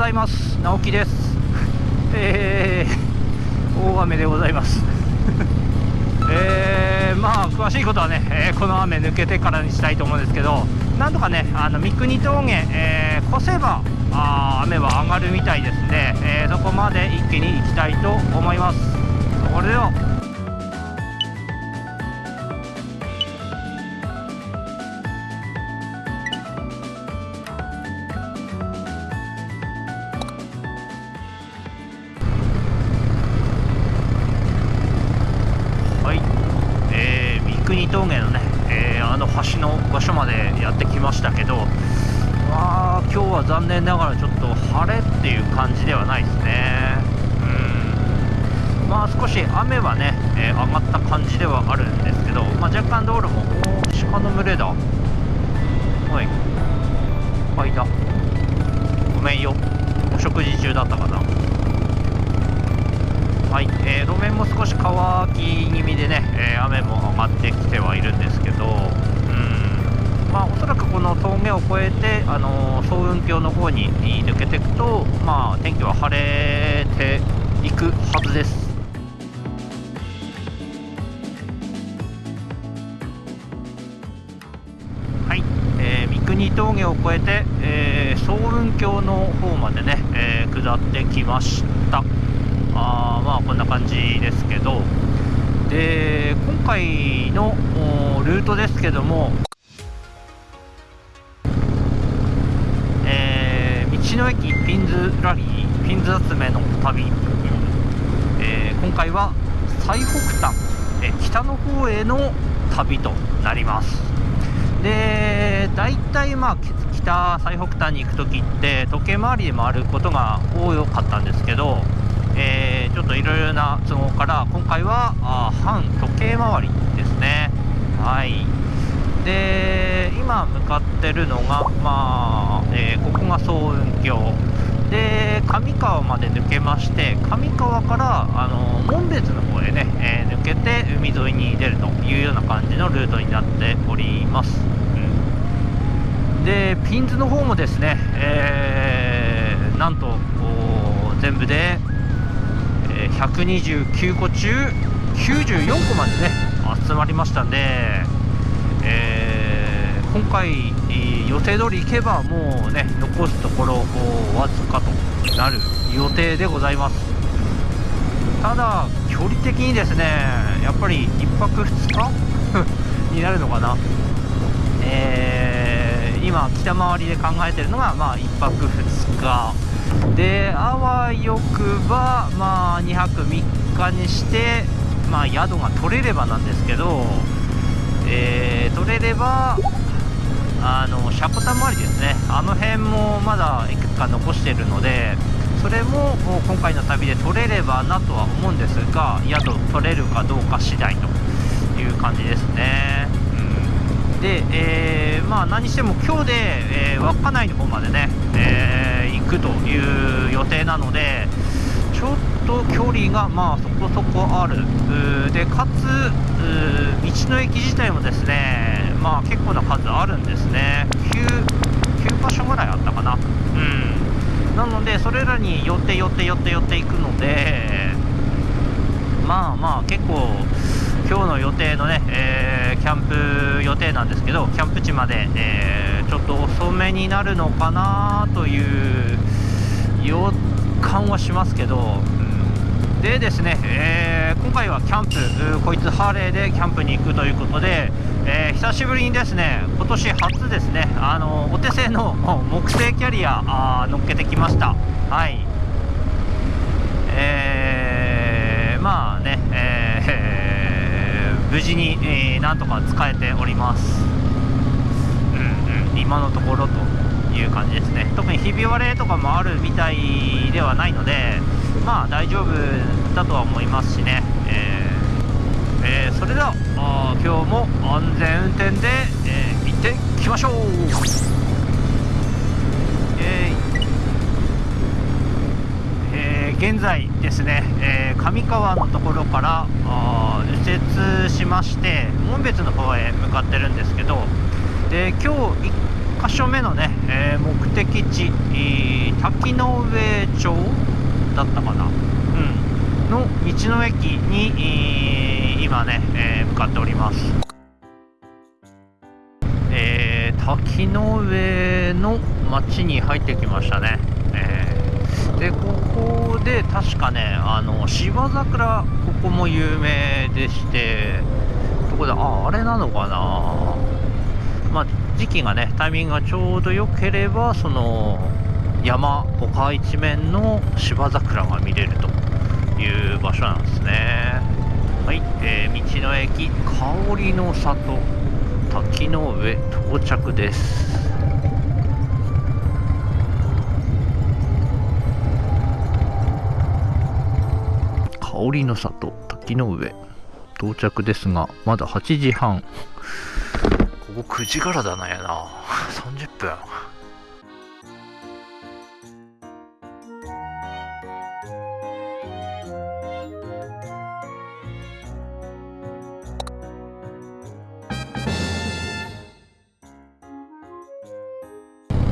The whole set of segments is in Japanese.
ございます。直樹です。えー、大雨でございます。えー、まあ詳しいことはね、えー、この雨抜けてからにしたいと思うんですけどなんとかねあの三国峠、えー、越せばあ雨は上がるみたいですんで、えー、そこまで一気に行きたいと思います。それでは峠のね、えー、あの橋の場所までやってきましたけど、まあ、今日は残念ながらちょっと晴れっていう感じではないですね。うんまあ、少し雨はね、えー、上がった感じではあるんですけど、まあ、若干道路も鹿の群れだ。はい。あ、いた。ごめんよ。お食事中だったかな。はい、えー、路面も少し乾き気味でね、えー、雨も上がってきてはいるんですけど、うんまあ、おそらくこの峠を越えて、あのー、層雲峡の方に抜けていくと、まあ、天気は晴れていくはずです。はい、え、三国峠を越えて、えー、層雲峡の方までね、えー、下ってきました。あまあこんな感じですけど。で今回のルートですけども、えー、道の駅ピンズラリーピンズ集めの旅、えー、今回は最北端、え北の方への旅となります。で大体まあ北最北端に行く時って時計回りで回ることが多かったんですけど。えー、ちょっといろいろな都合から今回はあ反時計回りですね。はい。で今向かってるのがまあ、えー、ここが総雲峡で上川まで抜けまして上川からあの門別の方へね、えー、抜けて海沿いに出るというような感じのルートになっております、うん、でピンズの方もですね、えー、なんと全部で129個中94個までね集まりましたんで、えー、今回予定通り行けばもうね残すところわずかとなる予定でございます。ただ距離的にですねやっぱり1泊2日？になるのかな？えー、今北回りで考えてるのがまあ1泊2日。であわよくばまあ2泊3日にしてまあ宿が取れればなんですけど、えー、取れればあのシャコタン周りですね。あの辺もまだいくつか残してるのでそれも今回の旅で取れればなとは思うんですが宿取れるかどうか次第という感じですね、で、えー、まあ何しても今日で、えー、稚内の方までね、えーくという予定なのでちょっと距離がまあそこそこある。でかつ道の駅自体もですねまあ結構な数あるんですね。9, 9箇所ぐらいあったかな。うん。なのでそれらに寄って寄って寄って寄っていくのでまあまあ結構今日の予定のね、えー、キャンプ予定なんですけどキャンプ地まで、えー、ちょっと遅めになるのかなという予感はしますけど、うん、でですね、えー、今回はキャンプこいつハーレーでキャンプに行くということで、え久しぶりにですね今年初ですねあのお手製の 木製キャリアあ乗っけてきました。はい。えー、まあね、えー無事に、えー、なんとか使えております、うんうん、今のところという感じですね。特にひび割れとかもあるみたいではないのでまあ大丈夫だとは思いますしね、えーえー、それでは今日も安全運転で、えー、行ってきましょう。現在ですね、えー、上川のところから右折しまして紋別の方へ向かってるんですけどで今日1箇所目のね、えー、目的地、滝上町だったかな、うん、の道の駅に、今ね、え向かっております。え滝の上の町に入ってきましたね、でここで確かねあの芝桜ここも有名でしてどこだああれなのかな。まあ時期がねタイミングがちょうど良ければその山丘一面の芝桜が見れるという場所なんですね。はい、えー、道の駅香りの里滝の上到着です。香りの里滝の上。到着ですがまだ8時半。ここ9時からだな。やな30分。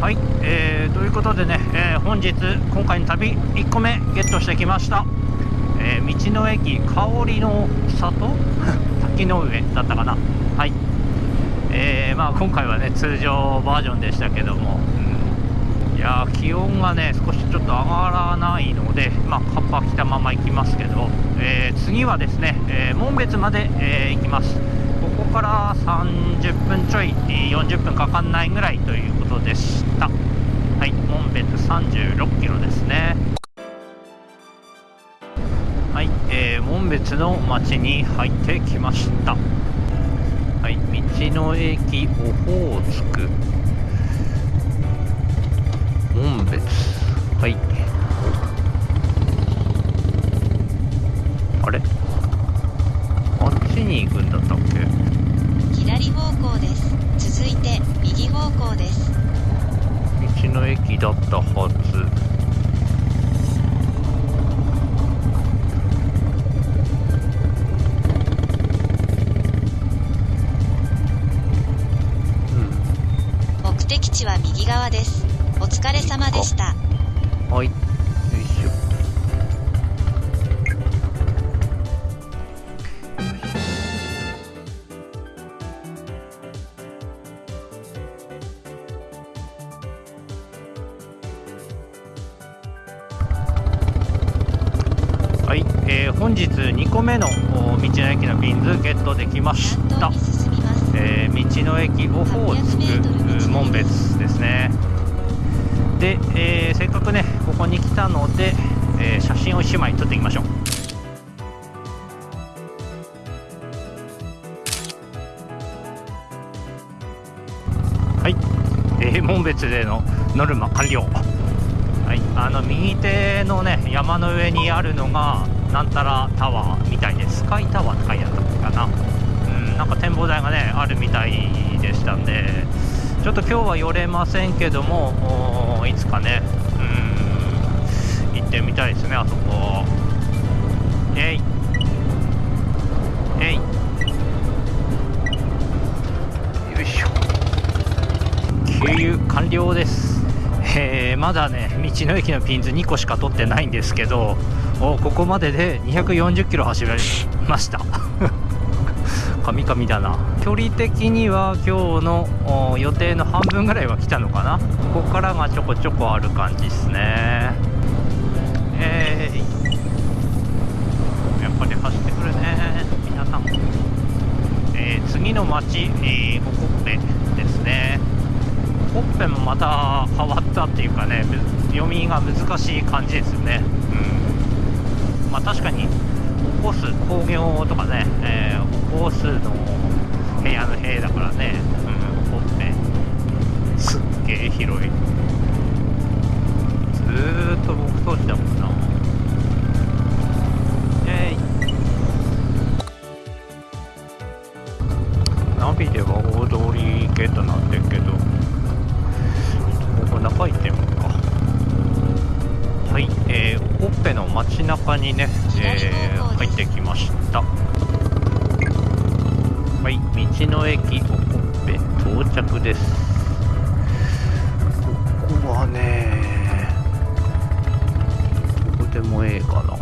はい、えー、ということでね、えー、本日今回の旅1個目ゲットしてきました、えー、道の駅香りの里？滝の上だったかな？はい。えー、まあ、今回はね通常バージョンでしたけども、うん、いや気温がね少しちょっと上がらないので、まあ、カッパ着たまま行きますけど、えー、次はですね、えー、門別まで、え行きます。ここから30分ちょい40分かかんないぐらいということでした。はい。門別36キロですね。えー、門別の町に入ってきました。はい道の駅オホーツクは右側です。お疲れ様でした。はい。よいしょ。はい、えー、本日2個目の道の駅のピンズゲットできました。えー、道の駅オホーツク門別ですね。で、えー、せっかくねここに来たので、えー、写真を1枚撮っていきましょう。はい、えー、門別でのノルマ完了。はい。あの右手のね山の上にあるのがなんたらタワーみたいですスカイタワーって書いてあったかな。なんか展望台がねあるみたいでしたんでちょっと今日は寄れませんけどもいつかね行ってみたいですねあそこ。えい。えい。よいしょ。給油完了です。えー、まだね道の駅のピンズ2個しか取ってないんですけどおここまでで240キロ走られました。カミカミだな。距離的には今日の予定の半分ぐらいは来たのかな。ここからがちょこちょこある感じですね。えー、やっぱり走ってくるね。皆さん、えー、次の町、えー、ホコッペですね。ホッペもまた変わったっていうかね読みが難しい感じですよね。うん。まあ確かにコース工業とかね、えー、コースの部屋の部屋だからね、うん、ほっぺすっげえ広い。ずーっと僕通しだもんな。えい。ナビでは大通りゲートなんだけどここ中行ってみようか。はい、えー、ほっぺの街中にね、えー、入ってきましたはい、道の駅おこっぺ到着です。ここはねどこでもええかな。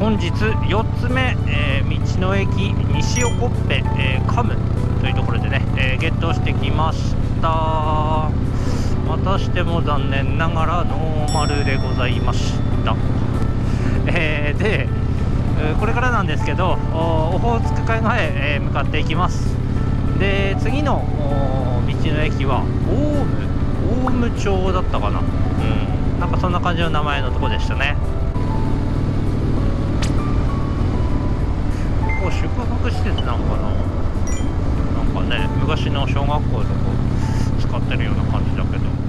本日4つ目、えー道の駅西横っぺ、えーカムというところでね、えーゲットしてきました。またしても残念ながらノーマルでございました、えで、これからなんですけどオホーツク海岸へ、え向かっていきます。で次の道の駅はオウムオウム町だったかな。うん。なんかそんな感じの名前のとこでしたね。こ宿泊施設なんかな。なんかね昔の小学校とか使ってるような感じだけど。